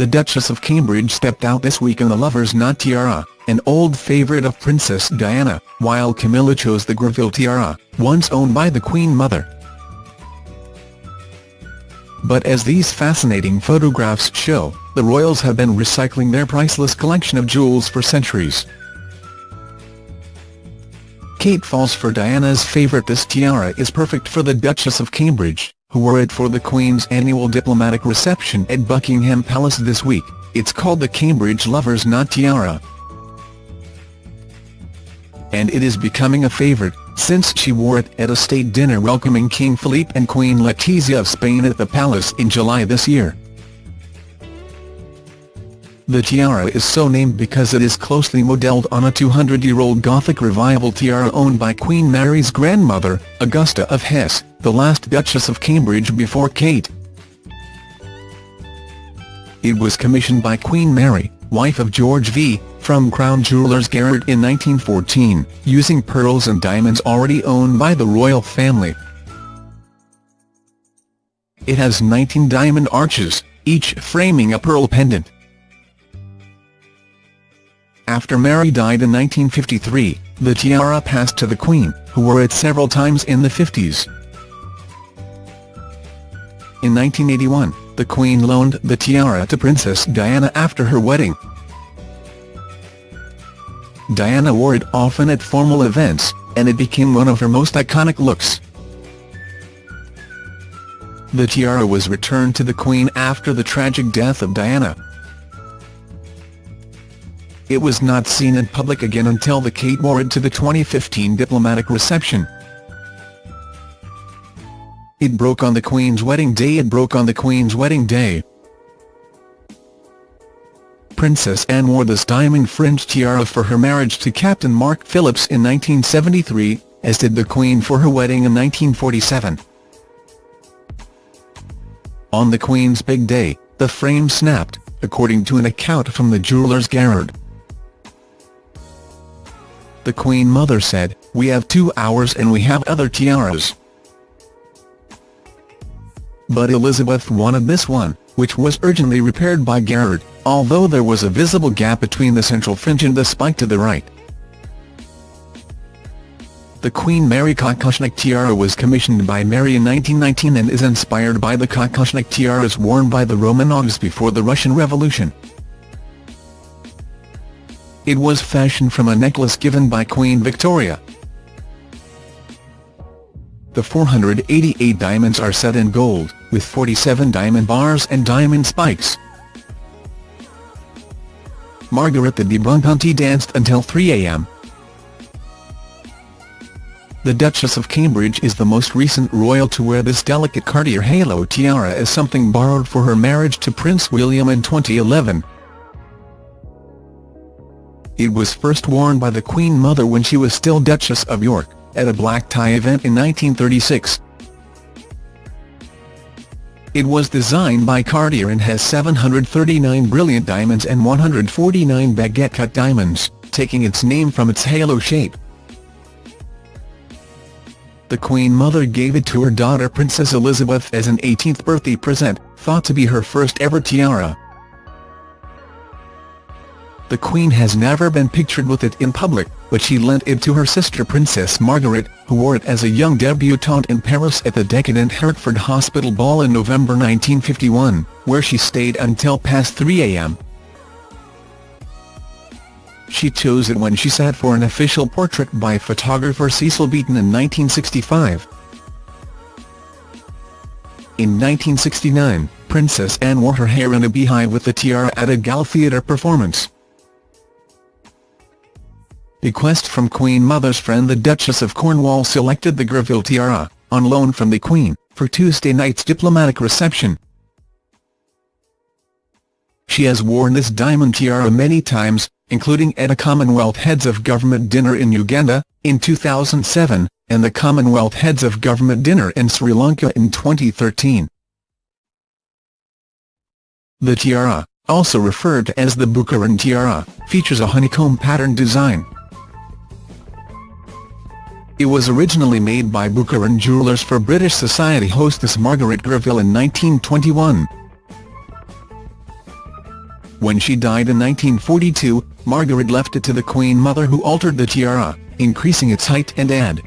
The Duchess of Cambridge stepped out this week in the Lover's Knot tiara, an old favourite of Princess Diana, while Camilla chose the Greville tiara, once owned by the Queen Mother. But as these fascinating photographs show, the royals have been recycling their priceless collection of jewels for centuries. Kate falls for Diana's favourite This tiara is perfect for the Duchess of Cambridge, who wore it for the Queen's annual diplomatic reception at Buckingham Palace this week. It's called the Cambridge Lover's Knot Tiara. And it is becoming a favourite, since she wore it at a state dinner welcoming King Philippe and Queen Letizia of Spain at the palace in July this year. The tiara is so named because it is closely modelled on a 200-year-old Gothic revival tiara owned by Queen Mary's grandmother, Augusta of Hesse, the last Duchess of Cambridge before Kate. It was commissioned by Queen Mary, wife of George V, from Crown Jewellers Garrard in 1914, using pearls and diamonds already owned by the royal family. It has 19 diamond arches, each framing a pearl pendant. After Mary died in 1953, the tiara passed to the Queen, who wore it several times in the 50s. In 1981, the Queen loaned the tiara to Princess Diana after her wedding. Diana wore it often at formal events, and it became one of her most iconic looks. The tiara was returned to the Queen after the tragic death of Diana, it was not seen in public again until the Kate wore it to the 2015 diplomatic reception. It broke on the Queen's wedding day It broke on the Queen's wedding day. Princess Anne wore this diamond fringed tiara for her marriage to Captain Mark Phillips in 1973, as did the Queen for her wedding in 1947. On the Queen's big day, the frame snapped, according to an account from the jewellers Garrard. The Queen Mother said, we have two hours and we have other tiaras. But Elizabeth wanted this one, which was urgently repaired by Garrard, although there was a visible gap between the central fringe and the spike to the right. The Queen Mary Kokoshnik tiara was commissioned by Mary in 1919 and is inspired by the Kokoshnik tiaras worn by the Romanovs before the Russian Revolution. It was fashioned from a necklace given by Queen Victoria. The 488 diamonds are set in gold, with 47 diamond bars and diamond spikes. Margherita di Buonconti danced until 3 a.m. The Duchess of Cambridge is the most recent royal to wear this delicate Cartier halo tiara as something borrowed for her marriage to Prince William in 2011. It was first worn by the Queen Mother when she was still Duchess of York, at a black tie event in 1936. It was designed by Cartier and has 739 brilliant diamonds and 149 baguette-cut diamonds, taking its name from its halo shape. The Queen Mother gave it to her daughter Princess Elizabeth as an 18th birthday present, thought to be her first ever tiara. The Queen has never been pictured with it in public, but she lent it to her sister Princess Margaret, who wore it as a young debutante in Paris at the decadent Hertford Hospital Ball in November 1951, where she stayed until past 3 a.m. She chose it when she sat for an official portrait by photographer Cecil Beaton in 1965. In 1969, Princess Anne wore her hair in a beehive with the tiara at a gala theatre performance. Bequest from Queen Mother's friend the Duchess of Cornwall selected the Greville tiara, on loan from the Queen, for Tuesday night's diplomatic reception. She has worn this diamond tiara many times, including at a Commonwealth Heads of Government dinner in Uganda, in 2007, and the Commonwealth Heads of Government dinner in Sri Lanka in 2013. The tiara, also referred to as the Boucheron tiara, features a honeycomb pattern design. It was originally made by Boucheron Jewellers for British Society hostess Margaret Greville in 1921. When she died in 1942, Margaret left it to the Queen Mother who altered the tiara, increasing its height and add,